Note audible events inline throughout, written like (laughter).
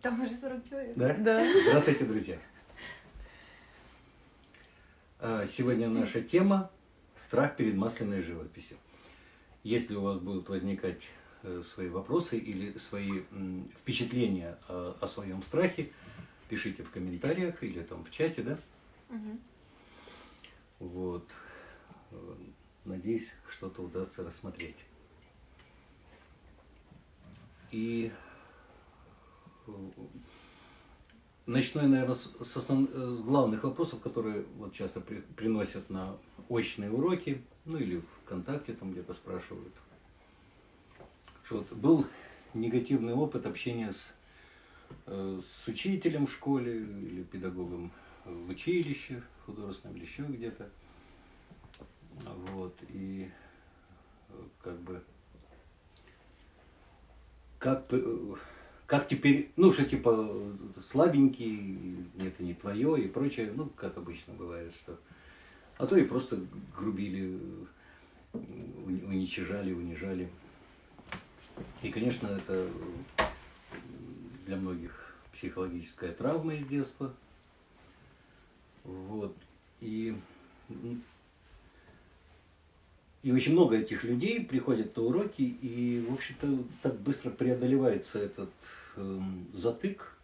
Там уже 40 человек. Да? Да. Здравствуйте, друзья. А, Сегодня наша тема – страх перед масляной живописью. Если у вас будут возникать э, свои вопросы или свои впечатления о, о своем страхе, пишите в комментариях или там в чате, да? Мгм. Вот. Э, Надеюсь, что-то удастся рассмотреть. И э, начну я, наверное, с, основ- э, с главных вопросов, которые вот часто при- приносят на очные уроки, ну или ВКонтакте там где-то спрашивают. Что вот был негативный опыт общения с, э, с учителем в школе или педагогом в училище художественном или еще где-то. Вот, и э, как бы как, п- как теперь, ну, что типа слабенький, это не твое и прочее, ну, как обычно бывает, что. А то и просто грубили, уни- уничижали, унижали. И, конечно, это для многих психологическая травма из детства. Вот. И, и очень много этих людей приходят на уроки, и, в общем-то, так быстро преодолевается этот эм, затык,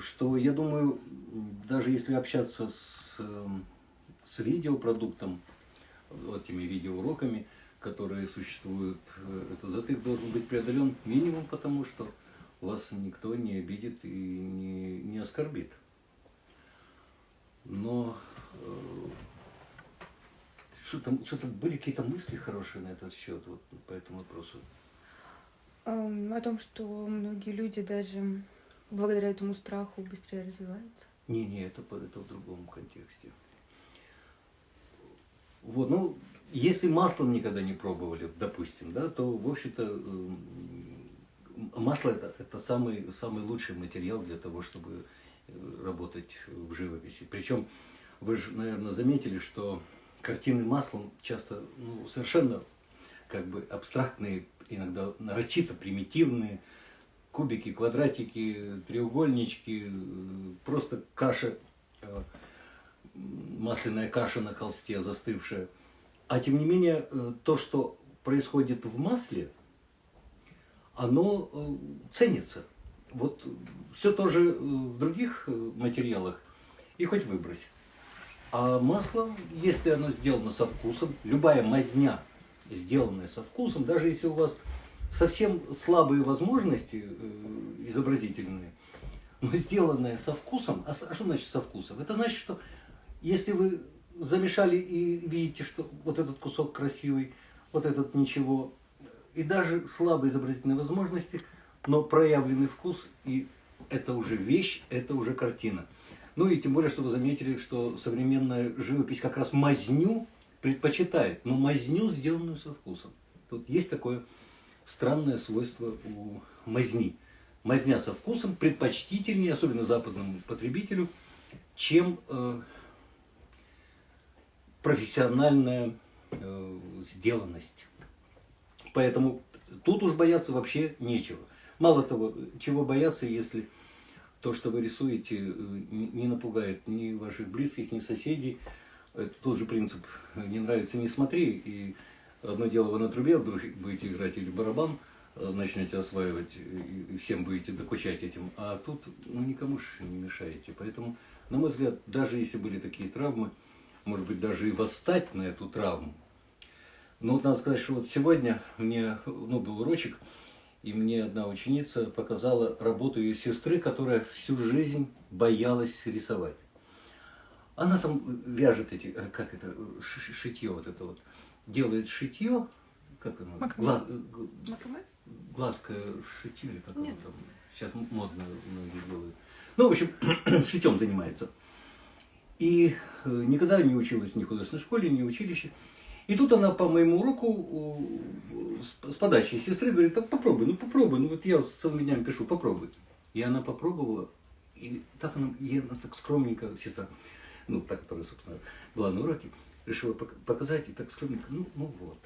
что, я думаю, даже если общаться с, эм, с видеопродуктом, вот этими видеоуроками, которые существуют, э, этот затык должен быть преодолен минимум потому, что вас никто не обидит и не, не оскорбит. Но э, что-то, что-то были какие-то мысли хорошие на этот счет, вот по этому вопросу. Эм, О том, что многие люди даже благодаря этому страху быстрее развиваются. Не, не, это, это в другом контексте. Вот, ну, если маслом никогда не пробовали, допустим, да, то, в общем-то, эм, масло это, это самый, самый лучший материал для того, чтобы э, работать в живописи. Причем вы же, наверное, заметили, что картины маслом часто ну, совершенно как бы абстрактные, иногда нарочито примитивные, кубики, квадратики, треугольнички, просто каша, э, масляная каша на холсте застывшая. А тем не менее, э, то, что происходит в масле, оно э, ценится. Вот все тоже в других материалах, и хоть выбрось. А масло, если оно сделано со вкусом, любая мазня, сделанная со вкусом, даже если у вас совсем слабые возможности э, изобразительные, но сделанная со вкусом, а, а что значит со вкусом? Это значит, что если вы замешали и видите, что вот этот кусок красивый, вот этот ничего, и даже слабые изобразительные возможности, но проявленный вкус, и это уже вещь, это уже картина. Ну и тем более, что вы заметили, что современная живопись как раз мазню предпочитает, но мазню, сделанную со вкусом. Тут есть такое странное свойство у мазни. Мазня со вкусом предпочтительнее, особенно западному потребителю, чем э, профессиональная э, сделанность. Поэтому тут уж бояться вообще нечего. Мало того, чего бояться, если то, что вы рисуете, э, не напугает ни ваших близких, ни соседей. Это тот же принцип «не нравится, не смотри». И одно дело вы на трубе вдруг будете играть или барабан, э, начнете осваивать и всем будете докучать этим, а тут ну, никому же не мешаете. Поэтому, на мой взгляд, даже если были такие травмы, может быть, даже и восстать на эту травму. Но вот надо сказать, что вот сегодня мне ну, был урочек, и мне одна ученица показала работу ее сестры, которая всю жизнь боялась рисовать. Она там вяжет эти, э, как это, шитье вот это вот, делает шитье, как оно, Макраме? гладкое шитье, или как оно Нет. там, сейчас модно многие делают. Ну, в общем, (clears throat) шитьем занимается. И э, никогда не училась ни в художественной школе, ни в училище. И тут она по моему уроку с, подачи сестры говорит, так попробуй, ну попробуй, ну вот я целыми днями пишу, попробуй. И она попробовала, и так она, ей она так скромненько, сестра, ну, та, которая, собственно, была на уроке, решила пок- показать, и так скромненько, ну, ну вот.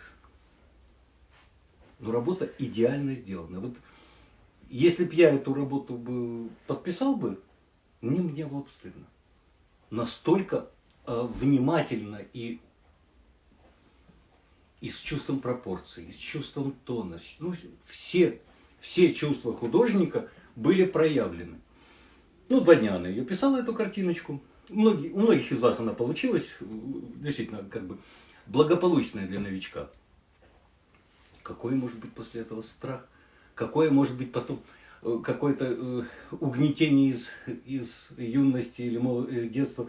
Но работа идеально сделана. Вот если бы я эту работу бы подписал бы, мне, мне было бы стыдно. Настолько э, внимательно и, и с чувством пропорций, и с чувством тона. Ну, все, все чувства художника были проявлены. Ну, два дня она ее писала, эту картиночку. Многие, у многих из вас она получилась, действительно, как бы благополучная для новичка. Какой может быть после этого страх? Какое может быть потом э, какое-то э, угнетение из, из юности или мол, э, детства,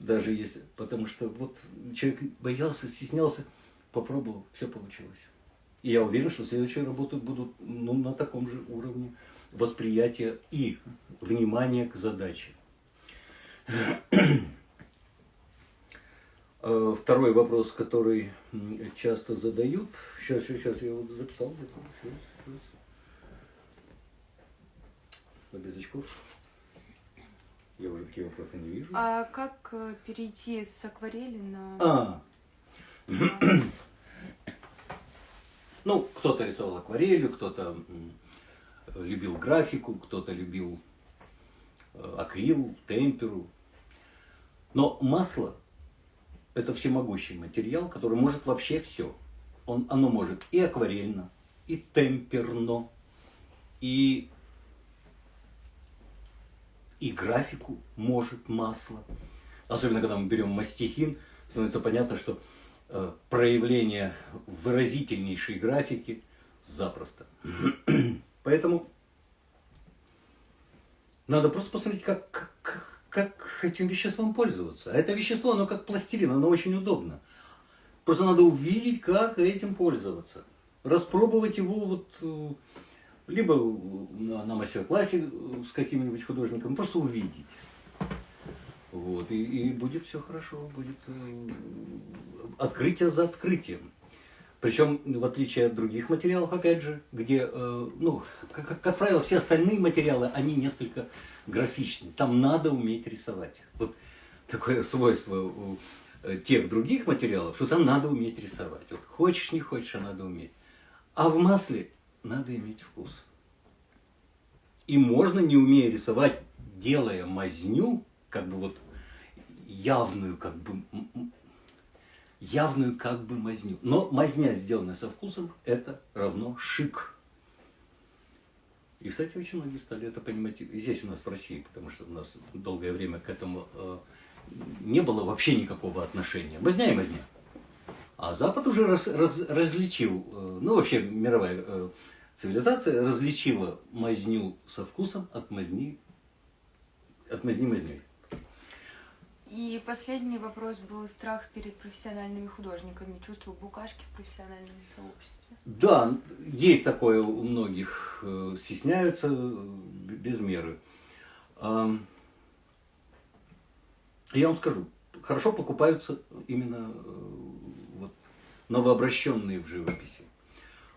даже если, потому что вот человек боялся, стеснялся, попробовал, все получилось. И я уверен, что следующие работы будут ну, на таком же уровне восприятия и внимания к задаче. Э, второй вопрос, который часто задают. Сейчас, сейчас, я его записал. Сейчас, сейчас. Без очков. Я уже такие вопросы не вижу. А как э, перейти с акварели на... А. (clears throat) ну, кто-то рисовал акварелью, кто-то любил графику, кто-то любил э, акрил, темперу. Но масло – это всемогущий материал, который может вообще все. Он, оно может и акварельно, и темперно, и, и графику может масло. Особенно, когда мы берем мастихин, становится понятно, что проявление выразительнейшей графики запросто. (clears throat) Поэтому надо просто посмотреть, как, как, как этим веществом пользоваться. А это вещество, оно как пластилин, оно очень удобно. Просто надо увидеть, как этим пользоваться. Распробовать его вот э, либо на, на мастер-классе с каким-нибудь художником, просто увидеть. Вот, и, и будет все хорошо, будет э, открытие за открытием. Причем, в отличие от других материалов, опять же, где, э, ну, как, как правило, все остальные материалы, они несколько графичны. Там надо уметь рисовать. Вот такое свойство у э, тех других материалов, что там надо уметь рисовать. Вот хочешь, не хочешь, а надо уметь. А в масле надо иметь вкус. И можно, не умея рисовать, делая мазню, как бы вот явную, как бы явную как бы мазню. Но мазня, сделанная со вкусом, это равно шик. И, кстати, очень многие стали это понимать и здесь у нас в России, потому что у нас долгое время к этому э, не было вообще никакого отношения. Мазня и мазня. А Запад уже раз, раз, различил, э, ну вообще мировая э, цивилизация различила мазню со вкусом от мазни, от мазни мазней. И последний вопрос был страх перед профессиональными художниками, чувство букашки в профессиональном сообществе. Да, есть такое у многих, э, стесняются без меры. Я вам скажу, хорошо покупаются именно э, вот, новообращенные в живописи.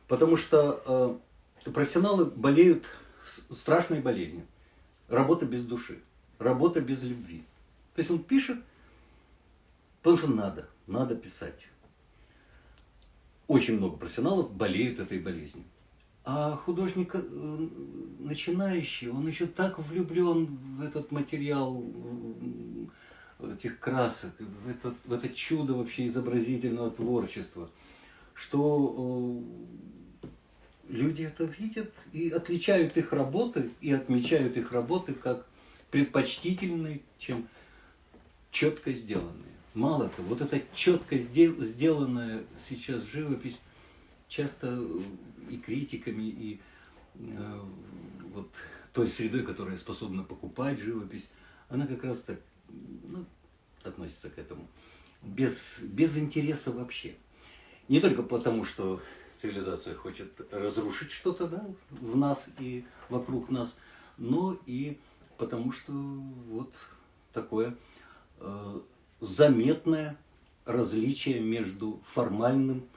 Потому что э, профессионалы болеют страшной болезнью. Работа без души, работа без любви. То есть он пишет, потому что надо, надо писать. Очень много профессионалов болеют этой болезнью. А художник э, начинающий, он еще так влюблен в этот материал этих красок, в, этот, в это чудо вообще изобразительного творчества, что э, люди это видят и отличают их работы, и отмечают их работы как предпочтительные, чем четко сделанные. Мало того, вот эта четко сделанная сейчас живопись часто и критиками, и э, вот той средой, которая способна покупать живопись, она как раз так ну, относится к этому. Без, без интереса вообще. Не только потому, что цивилизация хочет разрушить что-то да, в нас и вокруг нас, но и потому, что вот такое Э, заметное различие между формальным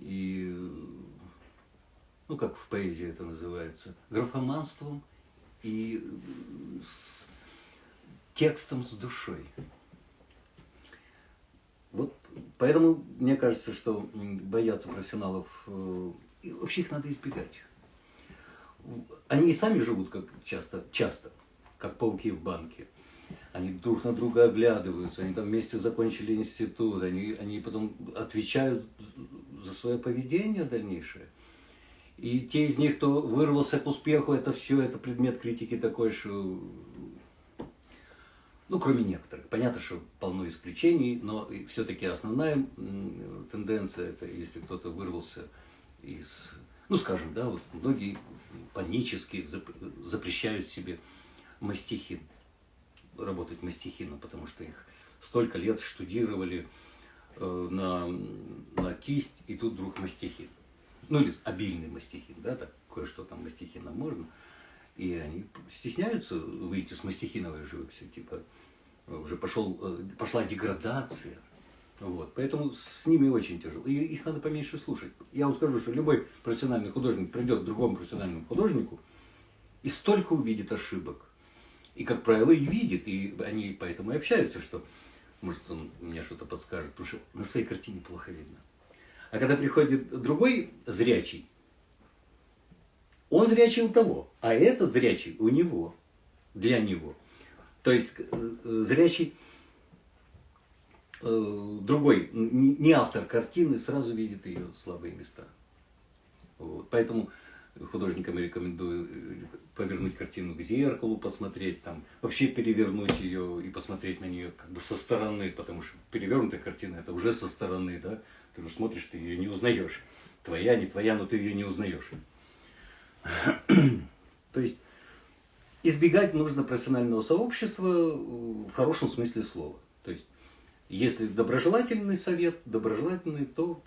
и, ну как в поэзии это называется, графоманством и с текстом с душой. Вот поэтому мне кажется, что бояться профессионалов, э, и вообще их надо избегать. они и сами живут как часто, часто, как пауки в банке. Они друг на друга оглядываются, они там вместе закончили институт, они, они потом отвечают за свое поведение дальнейшее. И те из них, кто вырвался к успеху, это все, это предмет критики такой, что ну, кроме некоторых. Понятно, что полно исключений, но все-таки основная тенденция, это если кто-то вырвался из, ну, скажем, да, вот многие панически запрещают себе мастихин, работать мастихином, потому что их столько лет штудировали э, на, на кисть, и тут вдруг мастихин. Ну, или обильный мастихин, да, так кое-что там мастихином можно. И они стесняются выйти с мастихиновой живописи, типа уже пошел, э, пошла деградация. Вот. Поэтому с ними очень тяжело. И их надо поменьше слушать. Я вам скажу, что любой профессиональный художник придет к другому профессиональному художнику и столько увидит ошибок. И, как правило, и видит. И они поэтому и общаются, что, может, он мне что-то подскажет, потому что на своей картине плохо видно. А когда приходит другой зрячий, он зрячий у того, а этот зрячий у него, для него. То есть э, зрячий э, другой, не автор картины, сразу видит ее слабые места. Вот. Поэтому художникам рекомендую э, повернуть картину к зеркалу, посмотреть там, вообще перевернуть ее и посмотреть на нее как бы со стороны, потому что перевернутая картина это уже со стороны, да, ты уже смотришь, ты ее не узнаешь. Твоя, не твоя, но ты ее не узнаешь. (clears throat) То есть избегать нужно профессионального сообщества в хорошем смысле слова. То есть, если доброжелательный совет, доброжелательный, то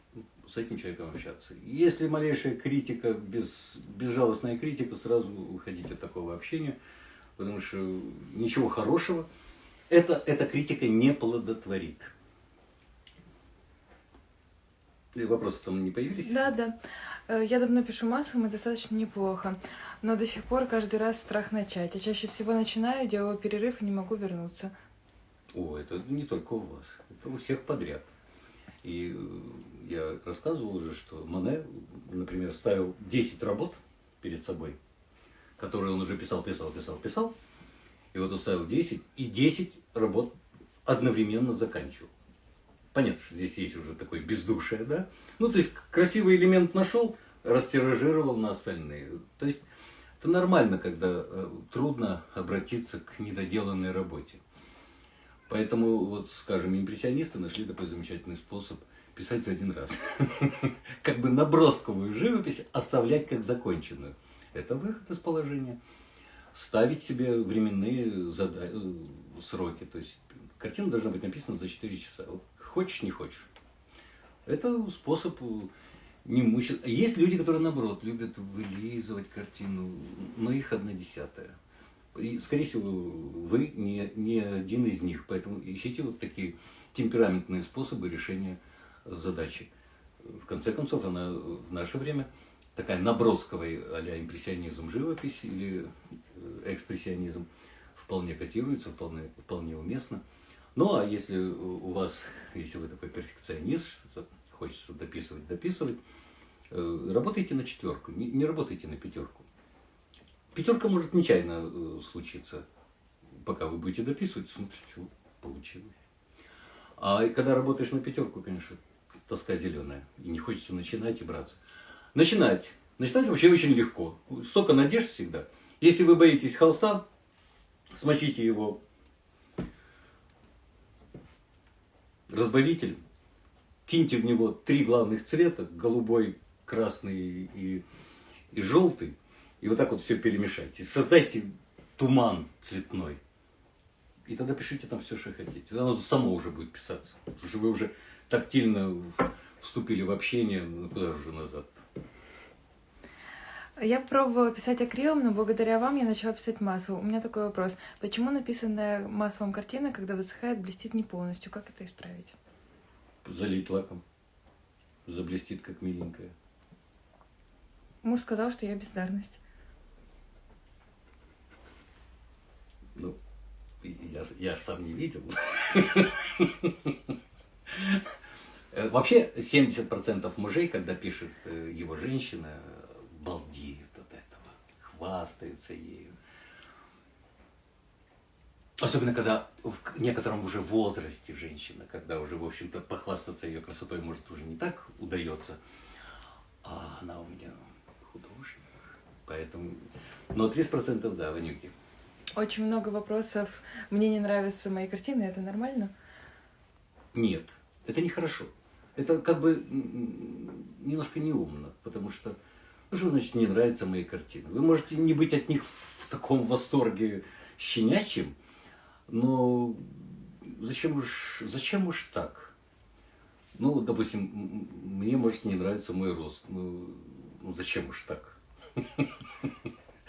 с этим человеком общаться. Если малейшая критика, без, безжалостная критика, сразу уходить от такого общения, потому что ничего хорошего это, эта критика не плодотворит. И вопросы там не появились? Да, да. Э, я давно пишу массовым и достаточно неплохо, но до сих пор каждый раз страх начать. Я чаще всего начинаю, делаю перерыв и не могу вернуться. О, это не только у вас, это у всех подряд. И э, я рассказывал уже, что Моне, например, ставил 10 работ перед собой, которые он уже писал, писал, писал, писал. И вот он ставил 10, и 10 работ одновременно заканчивал. Понятно, что здесь есть уже такое бездушие, да? Ну, то есть, красивый элемент нашел, растиражировал на остальные. То есть, это нормально, когда э, трудно обратиться к недоделанной работе. Поэтому, вот, скажем, импрессионисты нашли такой замечательный способ писать за один раз. (laughs) Как бы набросковую живопись оставлять как законченную. Это выход из положения. Ставить себе временные э, сроки. То есть картина должна быть написана за 4 часа. Хочешь, не хочешь. Это способ э, не мучить. Есть люди, которые, наоборот, любят вылизывать картину, но их одна десятая. И, скорее всего, вы не, не один из них, поэтому ищите вот такие темпераментные способы решения задачи. В конце концов, она в наше время такая набросковая а импрессионизм живопись или э, экспрессионизм вполне котируется, вполне, вполне уместно. Ну, а если у вас, если вы такой перфекционист, что хочется дописывать, дописывать, э, работайте на четверку, не, не работайте на пятерку. Пятерка может нечаянно э, случиться. Пока вы будете дописывать, смотрите, получилось. А когда работаешь на пятерку, конечно, тоска зеленая. И не хочется начинать и браться. Начинать. Начинать вообще очень легко. Столько надежд всегда. Если вы боитесь холста, смочите его разбавитель, киньте в него три главных цвета, голубой, красный и, и желтый, и вот так вот все перемешайте. Создайте туман цветной. И тогда пишите там все, что хотите. Оно само уже будет писаться. Потому что вы уже тактильно вступили в общение, ну куда же уже назад? Я пробовала писать акрилом, но благодаря вам я начала писать массово. У меня такой вопрос. Почему написанная массовым картина, когда высыхает, блестит не полностью? Как это исправить? Залить лаком. Заблестит, как миленькая. Муж сказал, что я бездарность. Ну, я, я сам не видел. Вообще 70% мужей, когда пишет э, его женщина, балдеют от этого, хвастаются ею. Особенно, когда в некотором уже возрасте женщина, когда уже, в общем-то, похвастаться ее красотой, может, уже не так удается. А она у меня художник. Поэтому... Но 30% да, Ванюки. Очень много вопросов. Мне не нравятся мои картины, это нормально? Нет, это нехорошо. Это как бы немножко неумно, потому что, ну что значит не нравятся мои картины? Вы можете не быть от них в таком восторге щенячьем, но зачем уж, зачем уж так? Ну, допустим, мне может не нравится мой рост. Ну, ну зачем уж так? (laughs)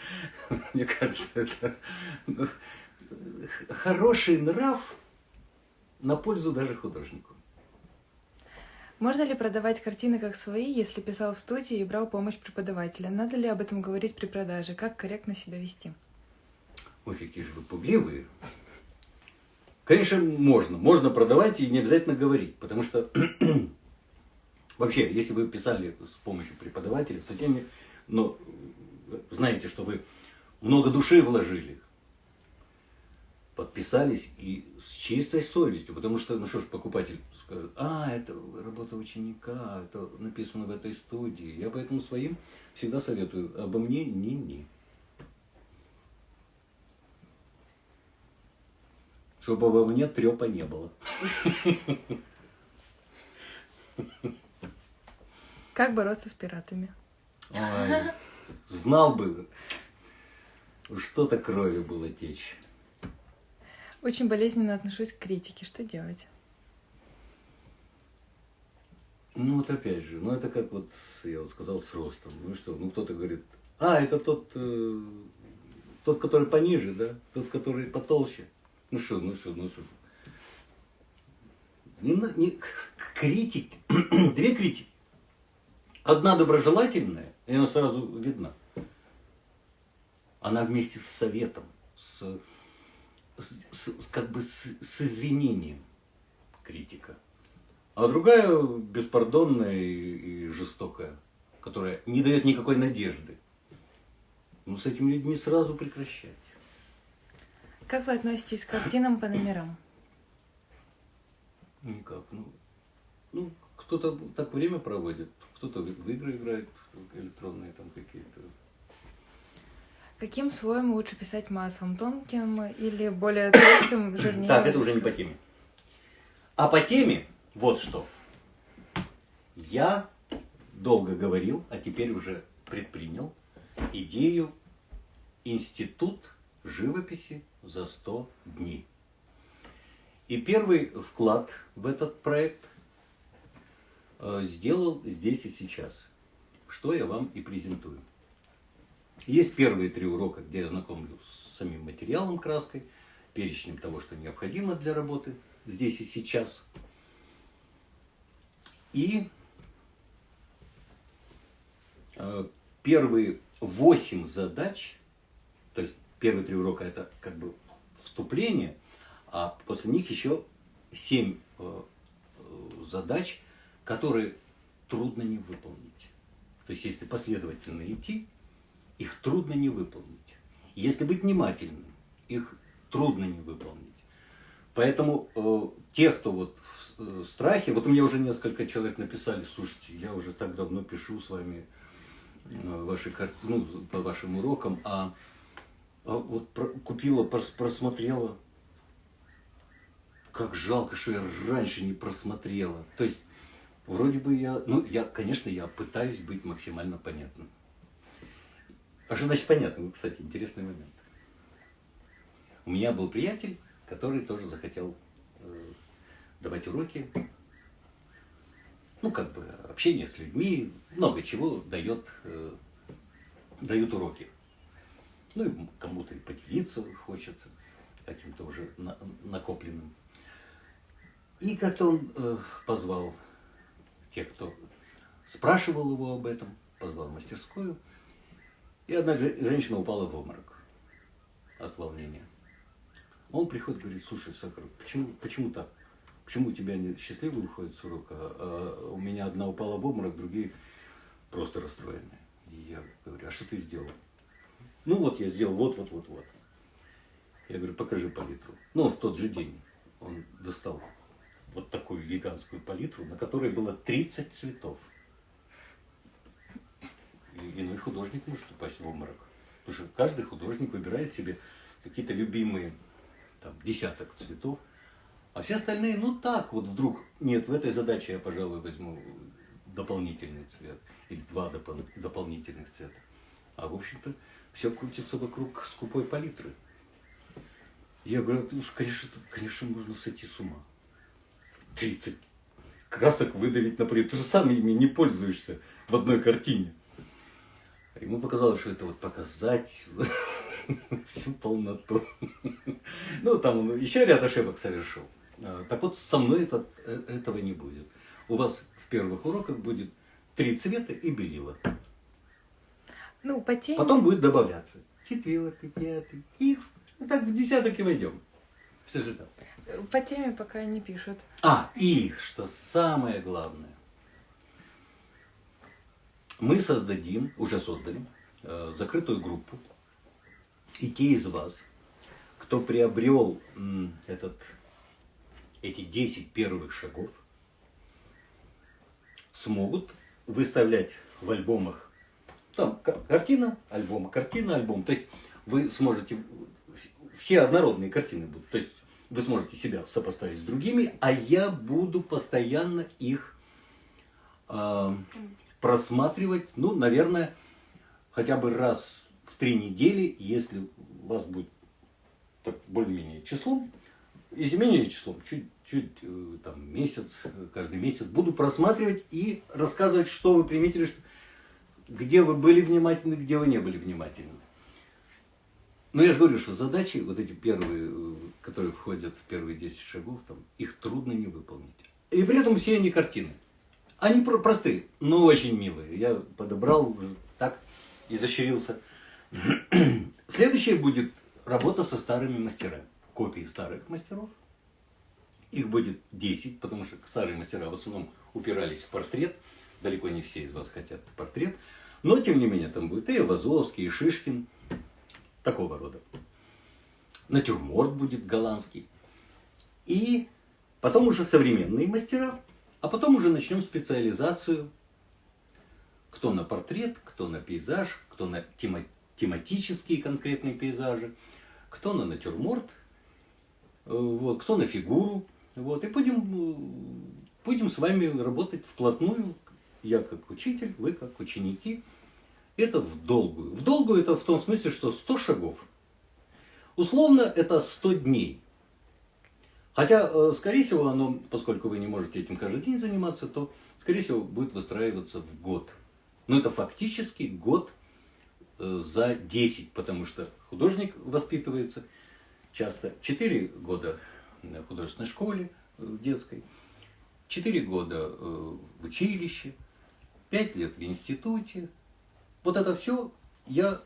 (laughs) Мне кажется, это ну, хороший нрав на пользу даже художнику. Можно ли продавать картины как свои, если писал в студии и брал помощь преподавателя? Надо ли об этом говорить при продаже? Как корректно себя вести? Ой, какие же вы пугливые. Конечно, можно. Можно продавать и не обязательно говорить. Потому что (clears throat) вообще, если вы писали с помощью преподавателя, с теми, но знаете, что вы много души вложили, подписались и с чистой совестью, потому что, ну что ж, покупатель скажет, а, это работа ученика, это написано в этой студии. Я поэтому своим всегда советую, обо мне ни-ни. чтобы обо мне трепа не было. Как бороться с пиратами? Ой, знал бы, что-то крови было течь. Очень болезненно отношусь к критике. Что делать? Ну вот опять же, ну это как вот, я вот сказал, с ростом. Ну что, ну кто-то говорит, а, это тот, э, тот, который пониже, да? Тот, который потолще. Ну что, ну что, ну что. Не, не, критик, (clears throat) две критики. Одна доброжелательная, и она сразу видна. Она вместе с советом, с, с, с как бы с, с извинением критика. А другая беспардонная и, и жестокая, которая не дает никакой надежды. Ну, с этими людьми сразу прекращать. Как вы относитесь к картинам по номерам? Никак. Ну, ну кто-то так время проводит, кто-то в игры играет, электронные там какие-то. Каким слоем лучше писать маслом? Тонким или более толстым, жирнее? Так, это уже не по теме. А по теме вот что. Я долго говорил, а теперь уже предпринял идею институт живописи за 100 дней. И первый вклад в этот проект э, сделал здесь и сейчас, что я вам и презентую. Есть первые три урока, где я знакомлю с самим материалом краской, перечнем того, что необходимо для работы здесь и сейчас. И э, первые восемь задач, то есть первые три урока это как бы вступление, а после них еще семь э, э, задач, которые трудно не выполнить. То есть, если последовательно идти, их трудно не выполнить. Если быть внимательным, их трудно не выполнить. Поэтому э, те, кто вот в э, страхе, вот у меня уже несколько человек написали, слушайте, я уже так давно пишу с вами э, ваши картины, ну, по вашим урокам, а а вот купила, просмотрела. Как жалко, что я раньше не просмотрела. То есть, вроде бы я, ну, я, конечно, я пытаюсь быть максимально понятным. А что значит понятным? Кстати, интересный момент. У меня был приятель, который тоже захотел э, давать уроки. Ну, как бы общение с людьми, много чего дает, э, дают уроки. Ну и кому-то и поделиться хочется каким-то уже на, накопленным. И как-то он э, позвал тех, кто спрашивал его об этом, позвал в мастерскую. И одна женщина упала в обморок от волнения. Он приходит, говорит, слушай, Сахар, почему, почему так? Почему у тебя счастливый уходит с урока, а у меня одна упала в обморок, другие просто расстроенные. И я говорю, а что ты сделал? Ну вот я сделал вот, вот, вот, вот. Я говорю, покажи палитру. Ну, в тот же день он достал вот такую гигантскую палитру, на которой было 30 цветов. И иной художник может упасть в обморок. Потому что каждый художник выбирает себе какие-то любимые там, десяток цветов, а все остальные, ну так, вот вдруг, нет, в этой задаче я, пожалуй, возьму дополнительный цвет или два допол- дополнительных цвета. А в общем-то все крутится вокруг скупой палитры. Я говорю, «Ну уж, конечно, конечно, можно сойти с ума. 30 красок выдавить на палитру. Ты же сам ими не пользуешься в одной картине. Ему показалось, что это вот показать (laughs) всю полноту. Ну, там он еще ряд ошибок совершил. А, Так вот, со мной это, э, этого не будет. У вас в первых уроках будет три цвета и белила. Ну, по теме... Потом будет добавляться четвертый, пятый. И так в десяток и войдем. Все же так. По теме пока не пишут. А, и, что самое главное, мы создадим, уже создали, э, закрытую группу. И те из вас, кто приобрел этот, эти 10 первых шагов, смогут выставлять в альбомах, там ка- картина, альбом, картина, альбом. То есть вы сможете, все однородные картины будут. То есть вы сможете себя сопоставить с другими, а я буду постоянно их а, просматривать, ну, наверное, хотя бы раз в три недели, если у вас будет более-менее числом, если менее числом, чуть-чуть э, там месяц, э, каждый месяц, буду просматривать и рассказывать, что вы приметили, что, где вы были внимательны, где вы не были внимательны. Но я же говорю, что задачи, вот эти первые, э, которые входят в первые 10 шагов, там, их трудно не выполнить. И при этом все они картины. Они про- простые, но очень милые. Я подобрал уже так, изощрился. (clears throat) Следующее будет работа со старыми мастерами. Копии старых мастеров. Их будет 10, потому что старые мастера в основном упирались в портрет. Далеко не все из вас хотят портрет. Но, тем не менее, там будет и Вазовский, и Шишкин. Такого рода. Натюрморт будет голландский. И потом уже современные мастера. А потом уже начнем специализацию. Кто на портрет, кто на пейзаж, кто на тема- тематические конкретные пейзажи, кто на натюрморт, э, вот, кто на фигуру. Вот, и будем, будем с вами работать вплотную. Я как учитель, вы как ученики. Это в долгую. В долгую это в том смысле, что 100 шагов. Условно это 100 дней. Хотя, э, скорее всего, оно, поскольку вы не можете этим каждый день заниматься, то, скорее всего, будет выстраиваться в год. Но это фактически год э, за 10, потому что художник воспитывается часто 4 года в художественной школе, э, в детской, 4 года в училище, 5 лет в институте. Вот это все я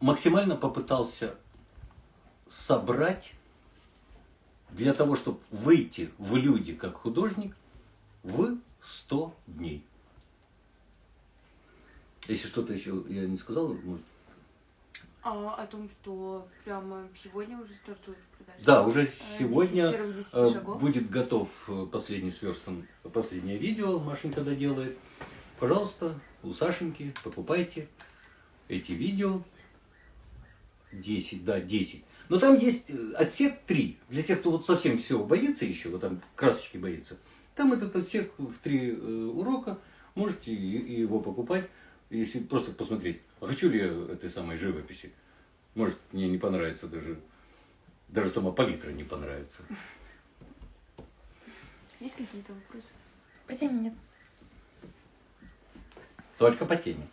максимально попытался собрать для того, чтобы выйти в люди как художник в 100 дней. Если что-то еще я не сказал, может... А о том, что прямо сегодня уже стартует продажа? Да, уже Э, сегодня 10 первых 10 э, будет готов э, последний сверстан, последнее видео, Машенька доделает. Пожалуйста, у Сашеньки покупайте эти видео. 10, да, 10. Но там есть э, отсек 3. Для тех, кто вот совсем всего боится еще, вот там красочки боится. Там этот отсек в 3 урока. Можете его покупать, если просто посмотреть, а хочу ли я этой самой живописи. Может, мне не понравится даже, даже сама палитра не понравится. Есть какие-то вопросы? По теме нет. Только по теме.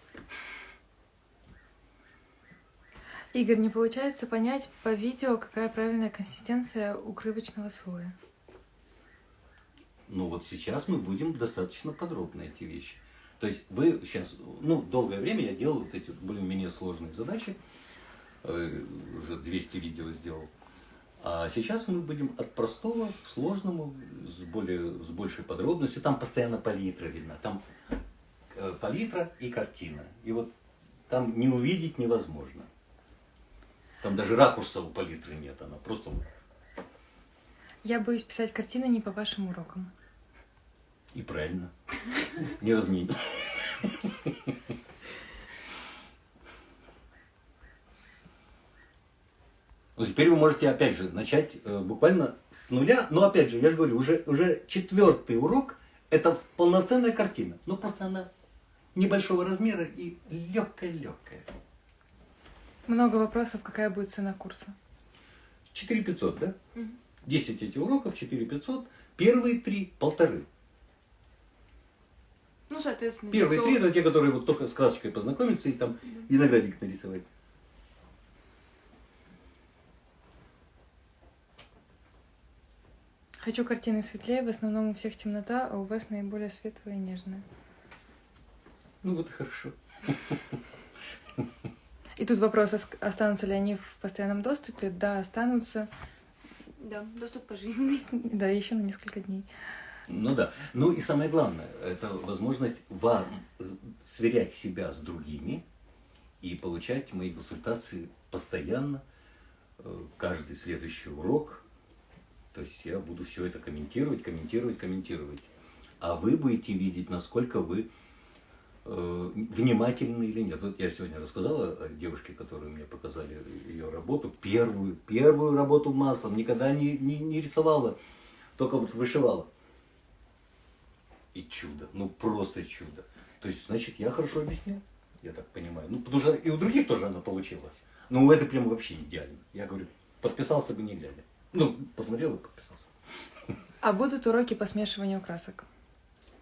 Игорь, не получается понять по видео, какая правильная консистенция укрывочного слоя. Ну вот сейчас мы будем достаточно подробно эти вещи. То есть вы сейчас, ну, долгое время я делал вот эти более-менее сложные задачи, э, уже 200 видео сделал. А сейчас мы будем от простого к сложному, с, более, с большей подробностью. Там постоянно палитра видна, там палитра и картина. И вот там не увидеть невозможно. Там даже ракурса у палитры нет, она просто Я боюсь писать картины не по вашим урокам. и правильно. Не разменить. Ну, теперь вы можете, опять же, начать э, буквально с нуля. Но, опять же, я же говорю, уже, уже четвертый урок – это полноценная картина. Ну, просто она небольшого размера и легкая-легкая. Много вопросов, какая будет цена курса. 4500, да? 10 этих уроков, 4500. Первые три – полторы. Ну, соответственно, Первые кто- три – это те, которые вот только с красочкой познакомиться и там виноградник нарисовать. Хочу картины светлее, в основном у всех темнота, а у вас наиболее светлая и нежная. Ну, вот и хорошо. И тут вопрос, ос- останутся ли они в постоянном доступе? Да, останутся. Да, доступ пожизненный. Да, еще на несколько дней. Ну да. Ну и самое главное, это возможность вам сверять себя с другими и получать мои консультации постоянно, э, каждый следующий урок. То есть я буду все это комментировать, комментировать, комментировать. А вы будете видеть, насколько вы внимательны или нет. Вот я сегодня рассказала о девушке, которую мне показали ее работу, первую, первую работу маслом, никогда не, не, не рисовала, только вот вышивала. И чудо, ну просто чудо. То есть, значит, я хорошо объяснил, я так понимаю. Ну, потому что и у других тоже она получилась. Ну, это прям вообще идеально. Я говорю, подписался бы не глядя. Ну, посмотрел и подписался. А будут уроки по смешиванию красок.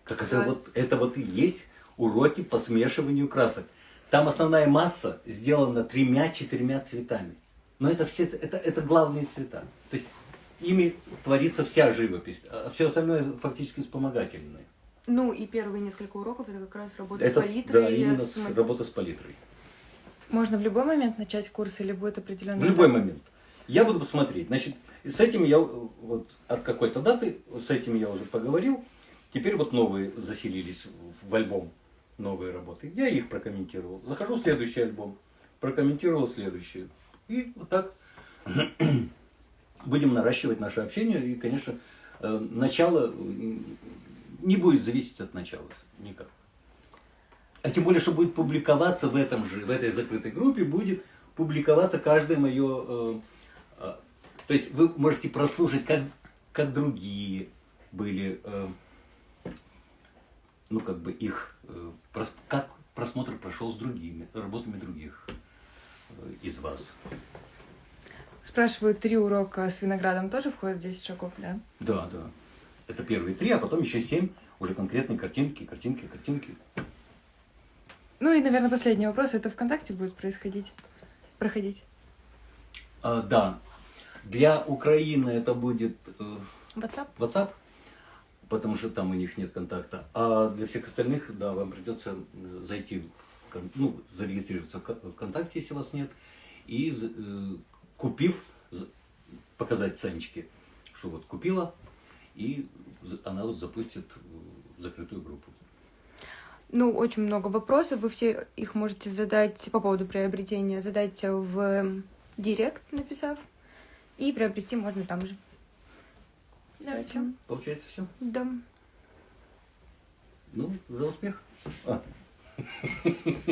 Так это вот, это вот и есть уроки по смешиванию красок. Там основная масса сделана тремя-четырьмя цветами. Но это все, это, это главные цвета. То есть ими творится вся живопись, а все остальное фактически вспомогательное. Ну, и первые несколько уроков это как раз работа Это, с палитрой. да, именно с работа с палитрой. Можно в любой момент начать курс или будет определенный? В любой момент. Я буду посмотреть. Значит, с этим я вот от какой-то даты, с этим я уже поговорил. Теперь вот новые заселились в- в альбом, новые работы. Я их прокомментировал. Захожу в следующий альбом, прокомментировал следующий. И вот так (clears throat) будем наращивать наше общение. И, конечно, э, начало не будет зависеть от начала никак. А тем более, что будет публиковаться в этом же, в этой закрытой группе, будет публиковаться каждое мое... э, э, то есть вы можете прослушать, как, как другие были, э, ну как бы их, э, как просмотр прошел с другими, работами других э, из вас. Спрашивают, три урока с виноградом тоже входят в 10 шагов, да? Да, да. Это первые три, а потом еще семь уже конкретные картинки, картинки, картинки. Ну и, наверное, последний вопрос. Это ВКонтакте будет происходить? Проходить? А, да. Для Украины это будет э, WhatsApp? WhatsApp, потому что там у них нет контакта. А для всех остальных, да, вам придется зайти, в, ну, зарегистрироваться в Ко- ВКонтакте, если вас нет, и э, купив, показать Санечке, что вот купила, и она вас запустит закрытую группу. Ну, очень много вопросов. Вы все их можете задать по поводу приобретения, задать в директ, написав. И приобрести можно там же. Да, Поэтому, Получается все? Да. Ну, за успех. А. (laughs)